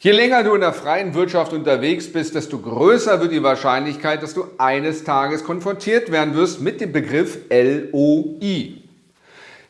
Je länger du in der freien Wirtschaft unterwegs bist, desto größer wird die Wahrscheinlichkeit, dass du eines Tages konfrontiert werden wirst mit dem Begriff LOI.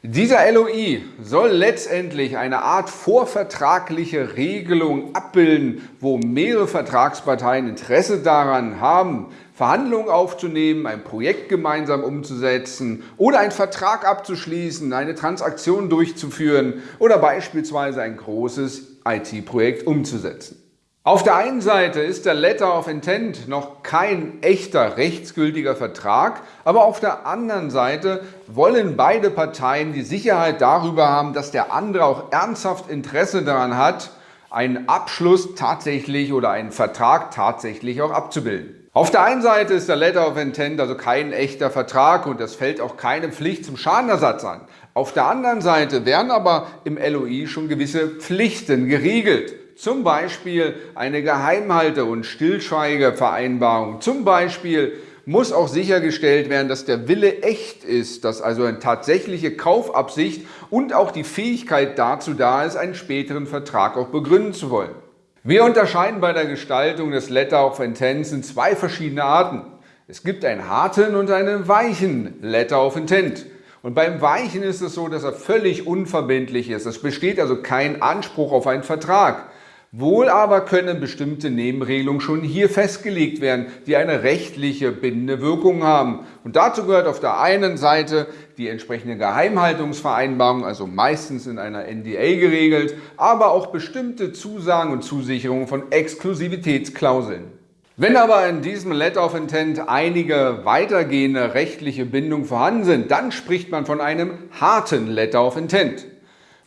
Dieser LOI soll letztendlich eine Art vorvertragliche Regelung abbilden, wo mehrere Vertragsparteien Interesse daran haben, Verhandlungen aufzunehmen, ein Projekt gemeinsam umzusetzen oder einen Vertrag abzuschließen, eine Transaktion durchzuführen oder beispielsweise ein großes IT-Projekt umzusetzen. Auf der einen Seite ist der Letter of Intent noch kein echter rechtsgültiger Vertrag, aber auf der anderen Seite wollen beide Parteien die Sicherheit darüber haben, dass der andere auch ernsthaft Interesse daran hat, einen Abschluss tatsächlich oder einen Vertrag tatsächlich auch abzubilden. Auf der einen Seite ist der Letter of Intent also kein echter Vertrag und es fällt auch keine Pflicht zum Schadenersatz an. Auf der anderen Seite werden aber im LOI schon gewisse Pflichten geregelt. Zum Beispiel eine Geheimhalte- und Stillschweigevereinbarung. Zum Beispiel muss auch sichergestellt werden, dass der Wille echt ist, dass also eine tatsächliche Kaufabsicht und auch die Fähigkeit dazu da ist, einen späteren Vertrag auch begründen zu wollen. Wir unterscheiden bei der Gestaltung des Letter of Intent in zwei verschiedene Arten. Es gibt einen harten und einen weichen Letter of Intent. Und beim Weichen ist es so, dass er völlig unverbindlich ist. Es besteht also kein Anspruch auf einen Vertrag. Wohl aber können bestimmte Nebenregelungen schon hier festgelegt werden, die eine rechtliche bindende Wirkung haben. Und dazu gehört auf der einen Seite die entsprechende Geheimhaltungsvereinbarung, also meistens in einer NDA geregelt, aber auch bestimmte Zusagen und Zusicherungen von Exklusivitätsklauseln. Wenn aber in diesem Letter of Intent einige weitergehende rechtliche Bindungen vorhanden sind, dann spricht man von einem harten Letter of Intent.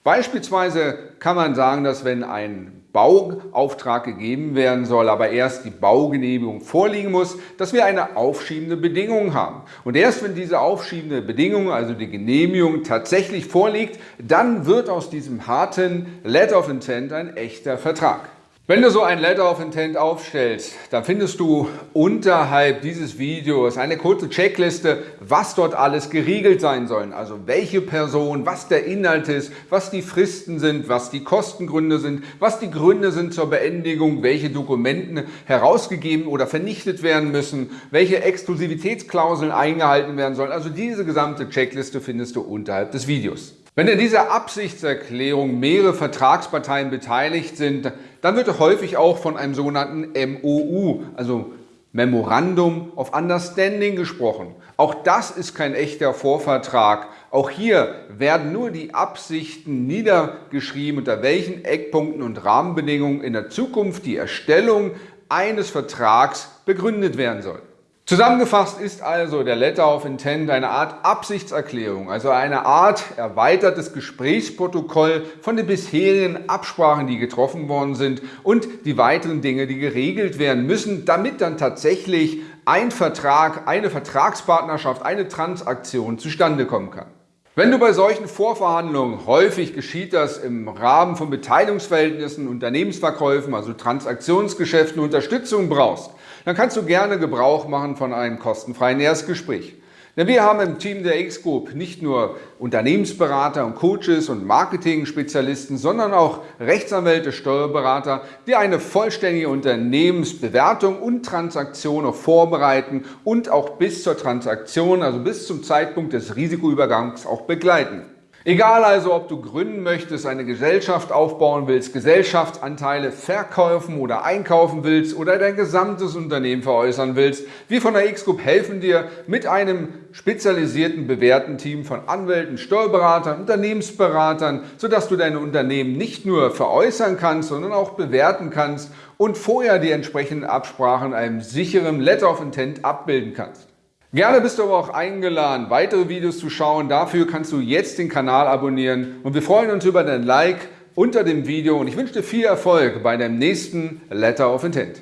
Beispielsweise kann man sagen, dass wenn ein Bauauftrag gegeben werden soll, aber erst die Baugenehmigung vorliegen muss, dass wir eine aufschiebende Bedingung haben. Und erst wenn diese aufschiebende Bedingung, also die Genehmigung, tatsächlich vorliegt, dann wird aus diesem harten Letter of Intent ein echter Vertrag. Wenn du so ein Letter of Intent aufstellst, dann findest du unterhalb dieses Videos eine kurze Checkliste, was dort alles geregelt sein soll. Also welche Person, was der Inhalt ist, was die Fristen sind, was die Kostengründe sind, was die Gründe sind zur Beendigung, welche Dokumenten herausgegeben oder vernichtet werden müssen, welche Exklusivitätsklauseln eingehalten werden sollen. Also diese gesamte Checkliste findest du unterhalb des Videos. Wenn in dieser Absichtserklärung mehrere Vertragsparteien beteiligt sind, dann wird häufig auch von einem sogenannten MOU, also Memorandum of Understanding gesprochen. Auch das ist kein echter Vorvertrag. Auch hier werden nur die Absichten niedergeschrieben, unter welchen Eckpunkten und Rahmenbedingungen in der Zukunft die Erstellung eines Vertrags begründet werden soll. Zusammengefasst ist also der Letter of Intent eine Art Absichtserklärung, also eine Art erweitertes Gesprächsprotokoll von den bisherigen Absprachen, die getroffen worden sind und die weiteren Dinge, die geregelt werden müssen, damit dann tatsächlich ein Vertrag, eine Vertragspartnerschaft, eine Transaktion zustande kommen kann. Wenn du bei solchen Vorverhandlungen, häufig geschieht das im Rahmen von Beteiligungsverhältnissen, Unternehmensverkäufen, also Transaktionsgeschäften, Unterstützung brauchst, dann kannst du gerne Gebrauch machen von einem kostenfreien Erstgespräch. Denn wir haben im Team der X-Group nicht nur Unternehmensberater und Coaches und Marketing-Spezialisten, sondern auch Rechtsanwälte, Steuerberater, die eine vollständige Unternehmensbewertung und Transaktion auch vorbereiten und auch bis zur Transaktion, also bis zum Zeitpunkt des Risikoübergangs auch begleiten. Egal also, ob du gründen möchtest, eine Gesellschaft aufbauen willst, Gesellschaftsanteile verkaufen oder einkaufen willst oder dein gesamtes Unternehmen veräußern willst, wir von der X-Group helfen dir mit einem spezialisierten, bewährten Team von Anwälten, Steuerberatern, Unternehmensberatern, sodass du dein Unternehmen nicht nur veräußern kannst, sondern auch bewerten kannst und vorher die entsprechenden Absprachen in einem sicheren Letter of Intent abbilden kannst. Gerne bist du aber auch eingeladen, weitere Videos zu schauen. Dafür kannst du jetzt den Kanal abonnieren und wir freuen uns über dein Like unter dem Video und ich wünsche dir viel Erfolg bei deinem nächsten Letter of Intent.